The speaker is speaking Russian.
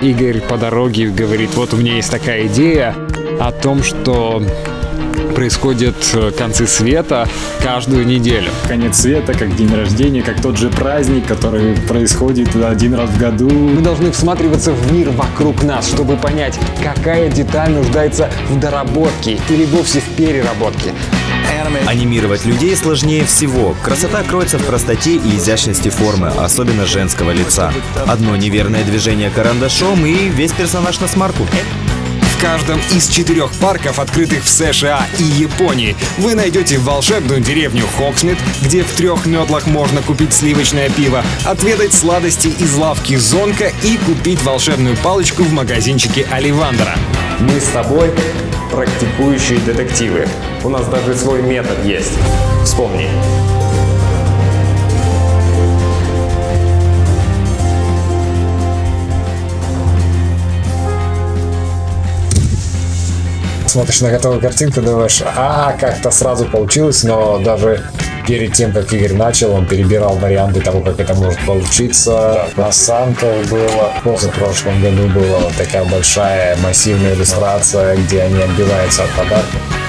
Игорь по дороге говорит, вот у меня есть такая идея о том, что происходят э, концы света каждую неделю. Конец света, как день рождения, как тот же праздник, который происходит один раз в году. Мы должны всматриваться в мир вокруг нас, чтобы понять, какая деталь нуждается в доработке или вовсе в переработке. Анимировать людей сложнее всего. Красота кроется в простоте и изящности формы, особенно женского лица. Одно неверное движение карандашом и весь персонаж на смарку. В каждом из четырех парков, открытых в США и Японии, вы найдете волшебную деревню Хоксмит, где в трех метлах можно купить сливочное пиво, отведать сладости из лавки Зонка и купить волшебную палочку в магазинчике Оливандера. Мы с тобой практикующие детективы. У нас даже свой метод есть. Вспомни. Смотришь на готовую картинку, думаешь, а, как-то сразу получилось, но даже перед тем, как Игорь начал, он перебирал варианты того, как это может получиться. На Санках было, в позапрошлом году была вот такая большая массивная иллюстрация, где они отбиваются от подарков.